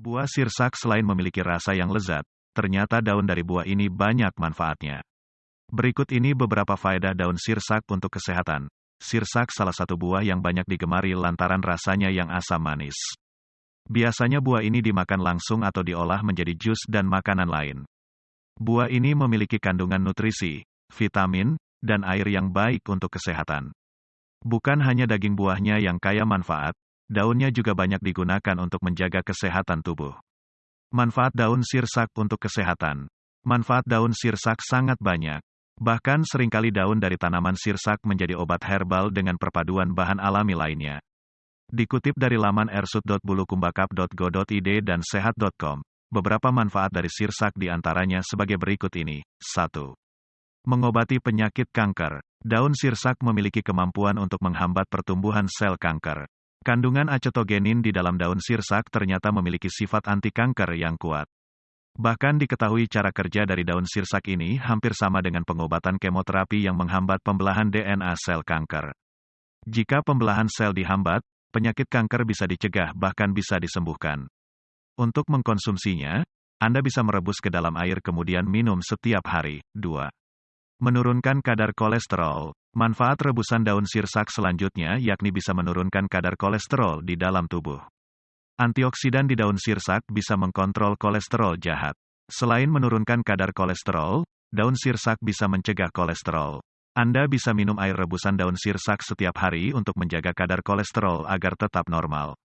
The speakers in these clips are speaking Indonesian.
Buah sirsak selain memiliki rasa yang lezat, ternyata daun dari buah ini banyak manfaatnya. Berikut ini beberapa faedah daun sirsak untuk kesehatan. Sirsak salah satu buah yang banyak digemari lantaran rasanya yang asam manis. Biasanya buah ini dimakan langsung atau diolah menjadi jus dan makanan lain. Buah ini memiliki kandungan nutrisi, vitamin, dan air yang baik untuk kesehatan. Bukan hanya daging buahnya yang kaya manfaat, Daunnya juga banyak digunakan untuk menjaga kesehatan tubuh. Manfaat daun sirsak untuk kesehatan. Manfaat daun sirsak sangat banyak. Bahkan sering kali daun dari tanaman sirsak menjadi obat herbal dengan perpaduan bahan alami lainnya. Dikutip dari laman ersut.bulukumbakap.go.id dan sehat.com, beberapa manfaat dari sirsak di antaranya sebagai berikut ini. 1. Mengobati penyakit kanker. Daun sirsak memiliki kemampuan untuk menghambat pertumbuhan sel kanker. Kandungan acetogenin di dalam daun sirsak ternyata memiliki sifat anti kanker yang kuat. Bahkan diketahui cara kerja dari daun sirsak ini hampir sama dengan pengobatan kemoterapi yang menghambat pembelahan DNA sel kanker. Jika pembelahan sel dihambat, penyakit kanker bisa dicegah bahkan bisa disembuhkan. Untuk mengkonsumsinya, Anda bisa merebus ke dalam air kemudian minum setiap hari. 2. Menurunkan kadar kolesterol. Manfaat rebusan daun sirsak selanjutnya yakni bisa menurunkan kadar kolesterol di dalam tubuh. Antioksidan di daun sirsak bisa mengkontrol kolesterol jahat. Selain menurunkan kadar kolesterol, daun sirsak bisa mencegah kolesterol. Anda bisa minum air rebusan daun sirsak setiap hari untuk menjaga kadar kolesterol agar tetap normal.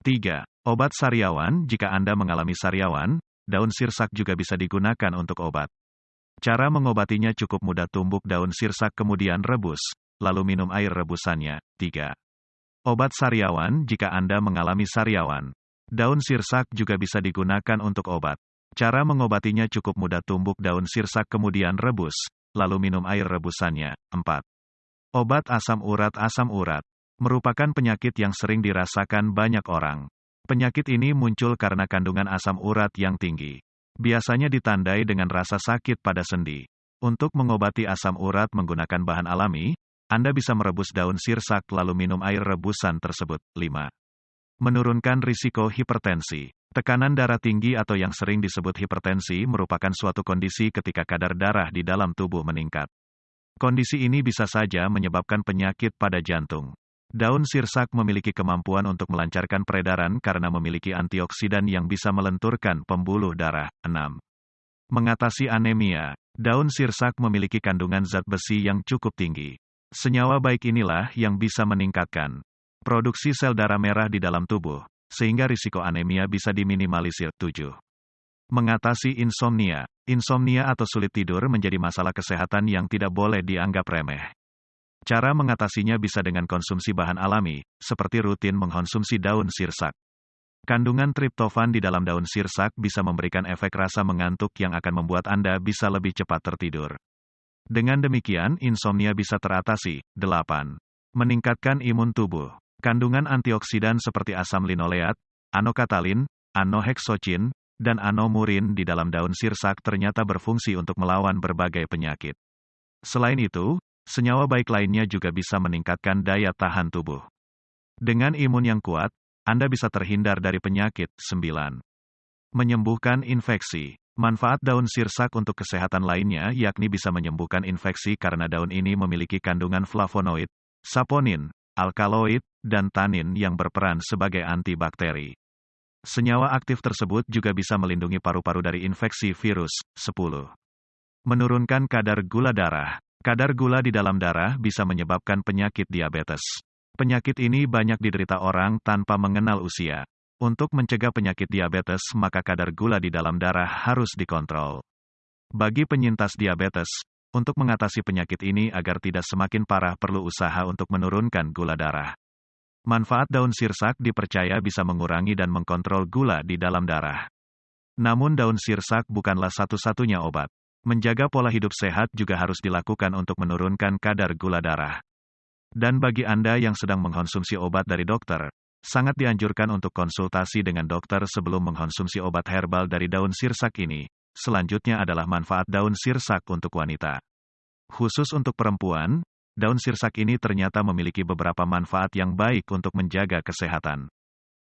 3. Obat sariawan Jika Anda mengalami sariawan, daun sirsak juga bisa digunakan untuk obat. Cara mengobatinya cukup mudah tumbuk daun sirsak kemudian rebus, lalu minum air rebusannya. 3. Obat sariawan Jika Anda mengalami sariawan, daun sirsak juga bisa digunakan untuk obat. Cara mengobatinya cukup mudah tumbuk daun sirsak kemudian rebus, lalu minum air rebusannya. 4. Obat asam urat Asam urat merupakan penyakit yang sering dirasakan banyak orang. Penyakit ini muncul karena kandungan asam urat yang tinggi biasanya ditandai dengan rasa sakit pada sendi. Untuk mengobati asam urat menggunakan bahan alami, Anda bisa merebus daun sirsak lalu minum air rebusan tersebut. 5. Menurunkan risiko hipertensi. Tekanan darah tinggi atau yang sering disebut hipertensi merupakan suatu kondisi ketika kadar darah di dalam tubuh meningkat. Kondisi ini bisa saja menyebabkan penyakit pada jantung. Daun sirsak memiliki kemampuan untuk melancarkan peredaran karena memiliki antioksidan yang bisa melenturkan pembuluh darah. 6. Mengatasi anemia. Daun sirsak memiliki kandungan zat besi yang cukup tinggi. Senyawa baik inilah yang bisa meningkatkan produksi sel darah merah di dalam tubuh, sehingga risiko anemia bisa diminimalisir. 7. Mengatasi insomnia. Insomnia atau sulit tidur menjadi masalah kesehatan yang tidak boleh dianggap remeh. Cara mengatasinya bisa dengan konsumsi bahan alami, seperti rutin mengkonsumsi daun sirsak. Kandungan triptofan di dalam daun sirsak bisa memberikan efek rasa mengantuk yang akan membuat Anda bisa lebih cepat tertidur. Dengan demikian, insomnia bisa teratasi. 8. Meningkatkan imun tubuh. Kandungan antioksidan seperti asam linoleat, anokatalin, anohexocin, dan anomurin di dalam daun sirsak ternyata berfungsi untuk melawan berbagai penyakit. Selain itu, Senyawa baik lainnya juga bisa meningkatkan daya tahan tubuh. Dengan imun yang kuat, Anda bisa terhindar dari penyakit. 9. Menyembuhkan infeksi. Manfaat daun sirsak untuk kesehatan lainnya yakni bisa menyembuhkan infeksi karena daun ini memiliki kandungan flavonoid, saponin, alkaloid, dan tanin yang berperan sebagai antibakteri. Senyawa aktif tersebut juga bisa melindungi paru-paru dari infeksi virus. 10. Menurunkan kadar gula darah. Kadar gula di dalam darah bisa menyebabkan penyakit diabetes. Penyakit ini banyak diderita orang tanpa mengenal usia. Untuk mencegah penyakit diabetes, maka kadar gula di dalam darah harus dikontrol. Bagi penyintas diabetes, untuk mengatasi penyakit ini agar tidak semakin parah perlu usaha untuk menurunkan gula darah. Manfaat daun sirsak dipercaya bisa mengurangi dan mengkontrol gula di dalam darah. Namun daun sirsak bukanlah satu-satunya obat. Menjaga pola hidup sehat juga harus dilakukan untuk menurunkan kadar gula darah. Dan bagi Anda yang sedang mengkonsumsi obat dari dokter, sangat dianjurkan untuk konsultasi dengan dokter sebelum mengkonsumsi obat herbal dari daun sirsak ini. Selanjutnya adalah manfaat daun sirsak untuk wanita. Khusus untuk perempuan, daun sirsak ini ternyata memiliki beberapa manfaat yang baik untuk menjaga kesehatan.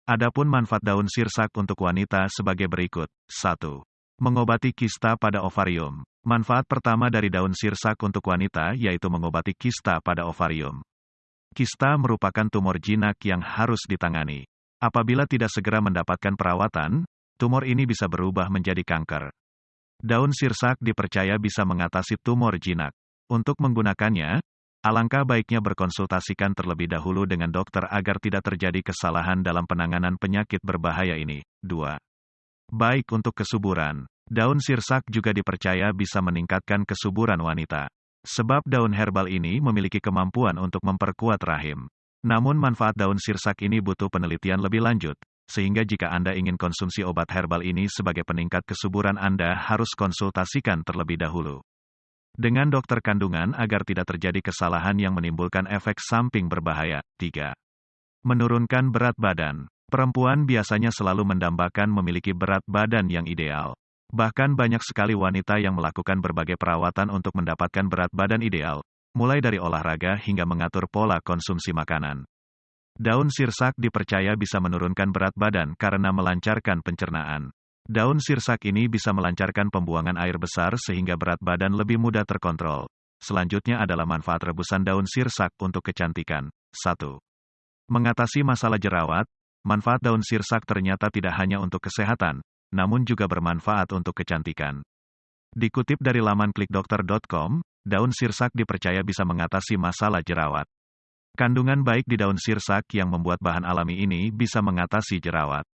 Adapun manfaat daun sirsak untuk wanita sebagai berikut. 1. Mengobati kista pada ovarium. Manfaat pertama dari daun sirsak untuk wanita yaitu mengobati kista pada ovarium. Kista merupakan tumor jinak yang harus ditangani. Apabila tidak segera mendapatkan perawatan, tumor ini bisa berubah menjadi kanker. Daun sirsak dipercaya bisa mengatasi tumor jinak. Untuk menggunakannya, Alangkah baiknya berkonsultasikan terlebih dahulu dengan dokter agar tidak terjadi kesalahan dalam penanganan penyakit berbahaya ini. 2. Baik untuk kesuburan. Daun sirsak juga dipercaya bisa meningkatkan kesuburan wanita. Sebab daun herbal ini memiliki kemampuan untuk memperkuat rahim. Namun manfaat daun sirsak ini butuh penelitian lebih lanjut, sehingga jika Anda ingin konsumsi obat herbal ini sebagai peningkat kesuburan Anda harus konsultasikan terlebih dahulu dengan dokter kandungan agar tidak terjadi kesalahan yang menimbulkan efek samping berbahaya. 3. Menurunkan berat badan. Perempuan biasanya selalu mendambakan memiliki berat badan yang ideal. Bahkan banyak sekali wanita yang melakukan berbagai perawatan untuk mendapatkan berat badan ideal, mulai dari olahraga hingga mengatur pola konsumsi makanan. Daun sirsak dipercaya bisa menurunkan berat badan karena melancarkan pencernaan. Daun sirsak ini bisa melancarkan pembuangan air besar sehingga berat badan lebih mudah terkontrol. Selanjutnya adalah manfaat rebusan daun sirsak untuk kecantikan. 1. Mengatasi masalah jerawat, manfaat daun sirsak ternyata tidak hanya untuk kesehatan, namun juga bermanfaat untuk kecantikan. Dikutip dari laman klikdokter.com, daun sirsak dipercaya bisa mengatasi masalah jerawat. Kandungan baik di daun sirsak yang membuat bahan alami ini bisa mengatasi jerawat.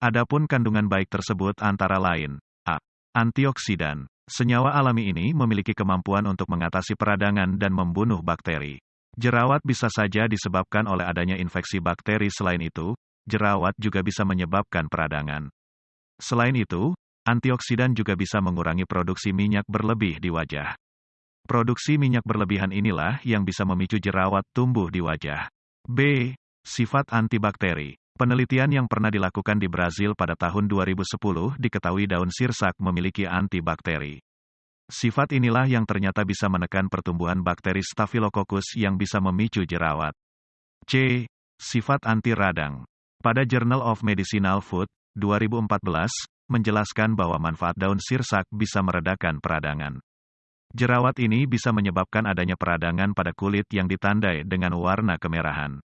Adapun kandungan baik tersebut antara lain A. Antioksidan. Senyawa alami ini memiliki kemampuan untuk mengatasi peradangan dan membunuh bakteri. Jerawat bisa saja disebabkan oleh adanya infeksi bakteri selain itu, jerawat juga bisa menyebabkan peradangan. Selain itu, antioksidan juga bisa mengurangi produksi minyak berlebih di wajah. Produksi minyak berlebihan inilah yang bisa memicu jerawat tumbuh di wajah. B. Sifat antibakteri. Penelitian yang pernah dilakukan di Brazil pada tahun 2010 diketahui daun sirsak memiliki antibakteri. Sifat inilah yang ternyata bisa menekan pertumbuhan bakteri Staphylococcus yang bisa memicu jerawat. C. Sifat anti radang. Pada Journal of Medicinal Food, 2014, menjelaskan bahwa manfaat daun sirsak bisa meredakan peradangan. Jerawat ini bisa menyebabkan adanya peradangan pada kulit yang ditandai dengan warna kemerahan.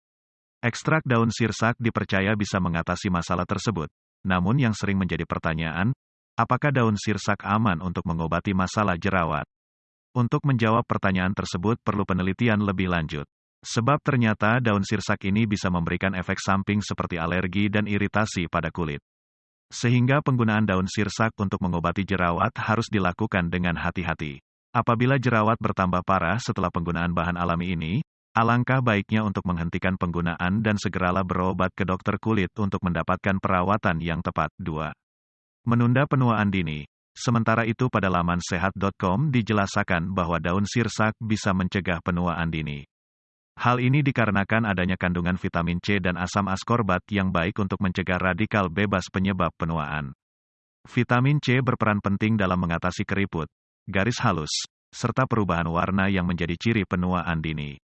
Ekstrak daun sirsak dipercaya bisa mengatasi masalah tersebut. Namun yang sering menjadi pertanyaan, apakah daun sirsak aman untuk mengobati masalah jerawat? Untuk menjawab pertanyaan tersebut perlu penelitian lebih lanjut. Sebab ternyata daun sirsak ini bisa memberikan efek samping seperti alergi dan iritasi pada kulit. Sehingga penggunaan daun sirsak untuk mengobati jerawat harus dilakukan dengan hati-hati. Apabila jerawat bertambah parah setelah penggunaan bahan alami ini, Alangkah baiknya untuk menghentikan penggunaan dan segeralah berobat ke dokter kulit untuk mendapatkan perawatan yang tepat. 2. Menunda penuaan dini. Sementara itu pada laman sehat.com dijelaskan bahwa daun sirsak bisa mencegah penuaan dini. Hal ini dikarenakan adanya kandungan vitamin C dan asam askorbat yang baik untuk mencegah radikal bebas penyebab penuaan. Vitamin C berperan penting dalam mengatasi keriput, garis halus, serta perubahan warna yang menjadi ciri penuaan dini.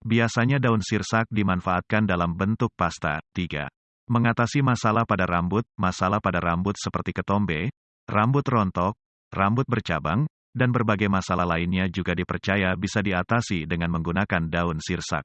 Biasanya daun sirsak dimanfaatkan dalam bentuk pasta. 3. Mengatasi masalah pada rambut, masalah pada rambut seperti ketombe, rambut rontok, rambut bercabang, dan berbagai masalah lainnya juga dipercaya bisa diatasi dengan menggunakan daun sirsak.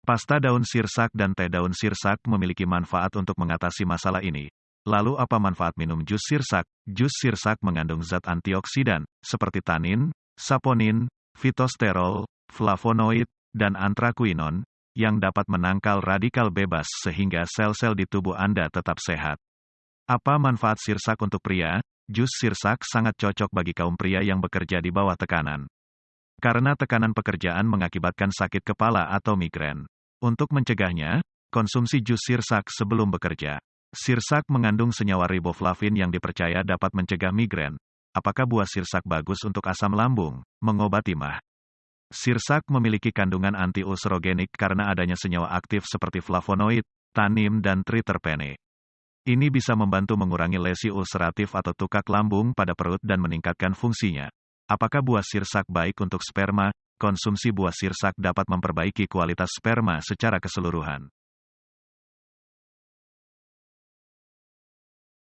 Pasta daun sirsak dan teh daun sirsak memiliki manfaat untuk mengatasi masalah ini. Lalu apa manfaat minum jus sirsak? Jus sirsak mengandung zat antioksidan, seperti tanin, saponin, fitosterol, flavonoid, dan antrakuinon, yang dapat menangkal radikal bebas sehingga sel-sel di tubuh Anda tetap sehat. Apa manfaat sirsak untuk pria? Jus sirsak sangat cocok bagi kaum pria yang bekerja di bawah tekanan. Karena tekanan pekerjaan mengakibatkan sakit kepala atau migrain. Untuk mencegahnya, konsumsi jus sirsak sebelum bekerja. Sirsak mengandung senyawa riboflavin yang dipercaya dapat mencegah migrain. Apakah buah sirsak bagus untuk asam lambung, mengobati mah? Sirsak memiliki kandungan anti-ulcerogenik karena adanya senyawa aktif seperti flavonoid, tanin dan triterpene. Ini bisa membantu mengurangi lesi ulceratif atau tukak lambung pada perut dan meningkatkan fungsinya. Apakah buah sirsak baik untuk sperma? Konsumsi buah sirsak dapat memperbaiki kualitas sperma secara keseluruhan.